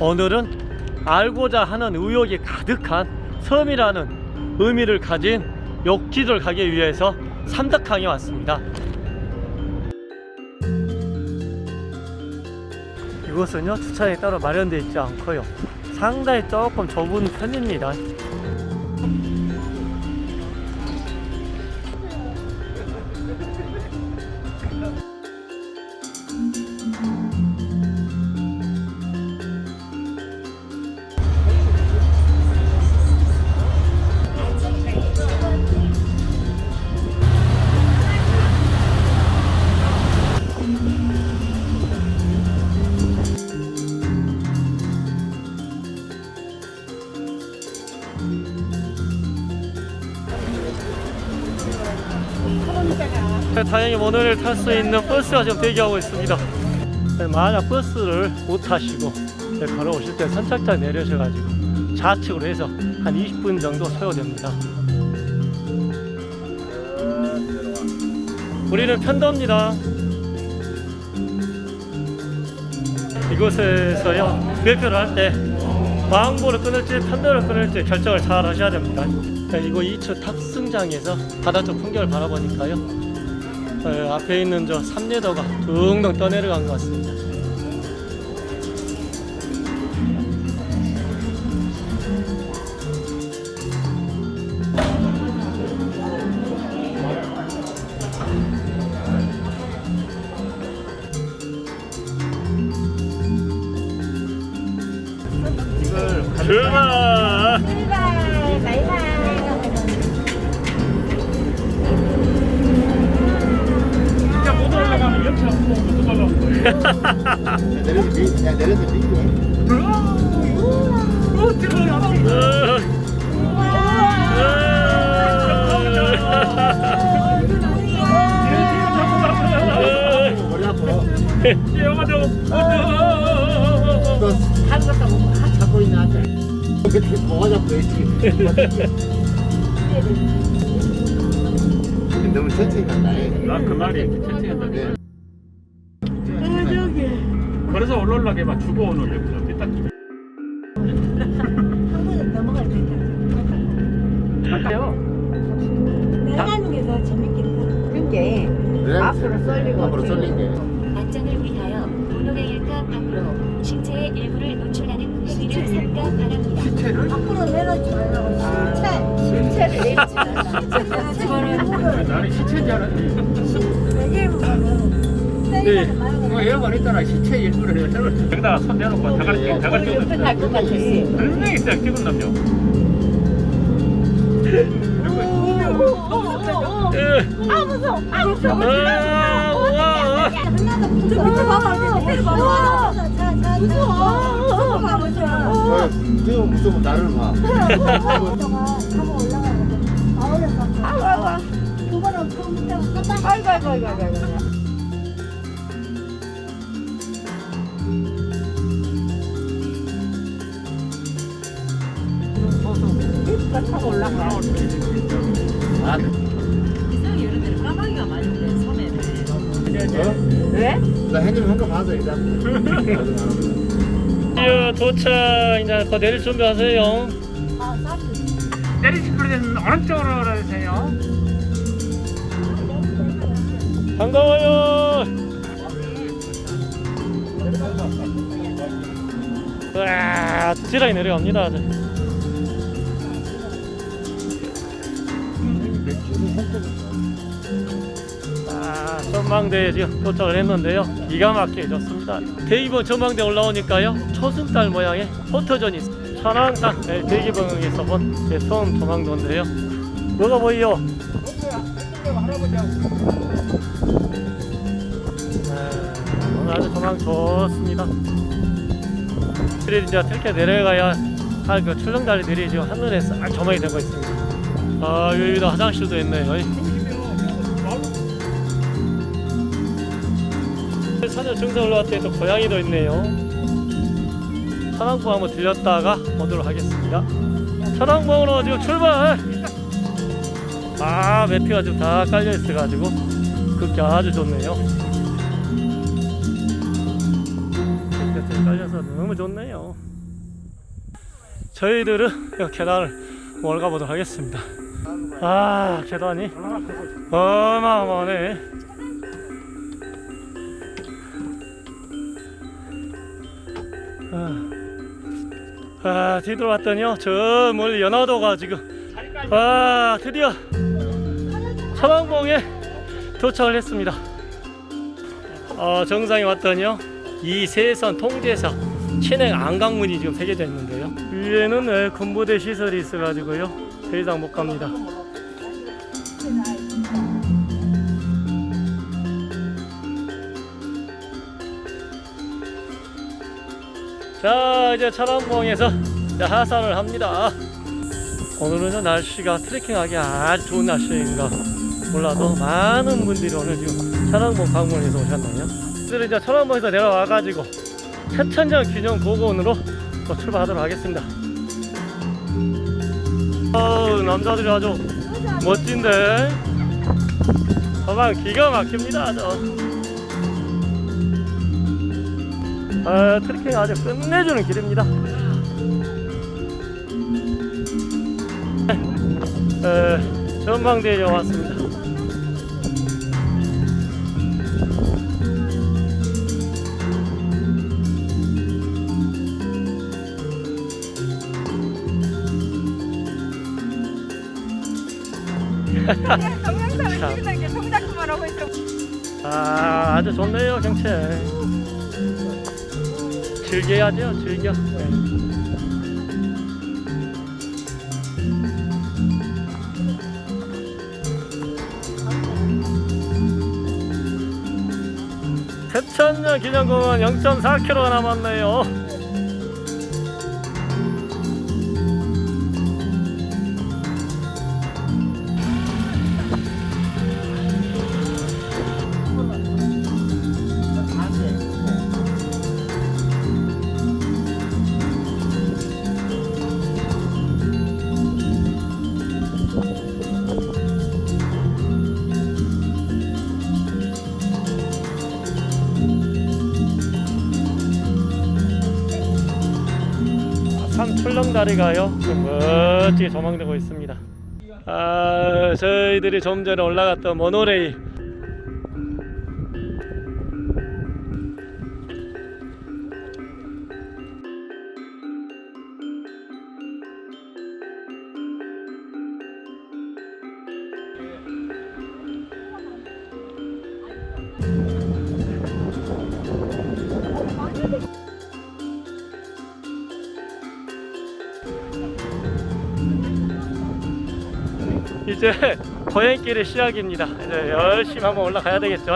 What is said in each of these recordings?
오늘은 알고자 하는 의욕이 가득한 섬이라는 의미를 가진 욕지를 가기 위해서 삼덕항에 왔습니다. 이곳은요 주차장이 따로 마련되어 있지 않고요 상당히 조금 좁은 편입니다. 다행히 오늘 탈 수 있는 버스가 지금 대기하고 있습니다. 만약 버스를 못 타시고 걸어오실 때 선착장 내려셔가지고 좌측으로 해서 한 20분 정도 소요됩니다. 우리는 편도입니다. 이곳에서요 배표를 할때 왕보를 끊을지 편도를 끊을지 결정을 잘 하셔야 됩니다. 이거 2층 탑승장에서 바다 쪽 풍경을 바라보니까요 어, 앞에 있는 저 삼례도가 둥둥 떠내려간 것 같습니다. 출발! 내려서 야, 내려서. 영화도 너 한국도 뭐 잡고 있나? 그때 뭐가 잡고 있지? 너무 천천히 간다. 나그 말이 천천히 한다. 네. 올라올라게 막 주고 오는 거딱 한번은 넘어갈 수 있다. 갈까요? 나가는 게 더 재밌겠다. 그게 그래? 앞으로 쏠리고 앞으로 쏠린 게. 안전을 위하여 도로의 일가 밖으로 신체의 일부를 노출하는 행위를 삼가 바랍니다. 시체를? 앞으로 내려지 말라고. 내리지 말라. 실체 내려지 나는 시체인 줄 알았지. 말고. 뭐거 있잖아. 시체 일부를 해서 여기다가 손 대놓고 다갈 다갈 옆에 때 탈것 같았어. 분명히 있어요. 찍은 남녀. 아 무서워. 아 무서워. 아, 붙어 밑에 봐봐. 밑에 봐봐. 자, 무서워. 무서워. 무서워. 어, 무서워 나를 봐. 아이고 그거는 그 밑에 깜빡. 아이고 아이고 아이고 아이고. 가 타고 올라가. 아, 이상 여름에는 까마귀가 많은데 섬에는. 어? 왜? 나 형님 한거 봐서 일단. 드디어 도착 이제 더 내릴 준비하세요. 아, 사진. 내리실 때는 어느 쪽으로 해주세요. 반가워요. 와, 지라이 내려갑니다. 아, 전망대에 지금 도착을 했는데요. 기가 막히게 좋습니다. 대기봉 전망대 올라오니까요. 초승달 모양의 있습니다. 천왕산 네, 대기봉에서 본제 처음 전망도인데요. 뭐가 보이요? 네, 오늘 아주 전망 좋습니다. 그래 이제 이렇게 내려가야 할 그 출렁다리 들이 지금 하늘에 싹 조망이 되고 있습니다. 아 여기도 화장실도 있네요. 산을 정상 올라왔더니 또 고양이도 있네요. 천왕봉 한번 들렸다가 오도록 하겠습니다. 천왕봉으로 지금 출발! 아 매피가 지금 다 깔려 있어가지고 걷기 아주 좋네요. 깔려서 너무 좋네요. 저희들은 이 계단을 올가 보도록 하겠습니다. 아 계단이? 어마어마하네. 아, 아 뒤돌아봤더니요. 저 멀리 연화도가 지금. 아 드디어 서방봉에 도착을 했습니다. 어, 정상에 왔더니요. 이 세선 통제사 친행 안강문이 지금 새겨져 있는데요. 위에는 네, 군부대 시설이 있어가지고요. 더 이상 못 갑니다 자 이제 이제 하산을 합니다 오늘은 날씨가 트레킹하기 아주 좋은 날씨인가 몰라도 많은 분들이 오늘 지금 천안봉 방문해서 오셨나요? 오늘은 이제 천안봉에서 내려와가지고 최천장 기념 고고원으로 또 출발하도록 하겠습니다. 어우 남자들이 아주 멋진데 가방 기가 막힙니다 아주. 아, 트레킹 아주 끝내주는 길입니다. 에, 전망대에 왔습니다. 동영상을 찍는 게 동작만 하고 있어. 아, 아주 좋네요, 경치. 즐겨야죠, 즐겨. 네. 태천년 기념공원 0.4km가 남았네요. 삼출렁다리가요 멋지게 조망되고 있습니다. 아 저희들이 좀 전에 올라갔던 모노레일 이제 거행길의 시작입니다. 이제 열심히 한번 올라가야 되겠죠?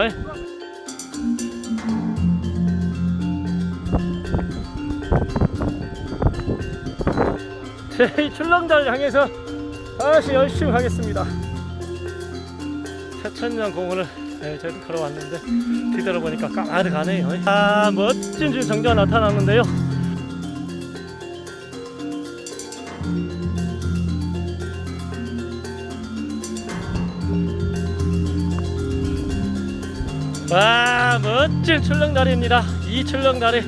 제 출렁다리 향해서 다시 열심히 가겠습니다. 태천년 공원을 네, 저희도 걸어왔는데 뒤돌아보니까 까마득하네요. 아 멋진 주 정자가 나타났는데요 멋진 출렁다리입니다. 이 출렁다리.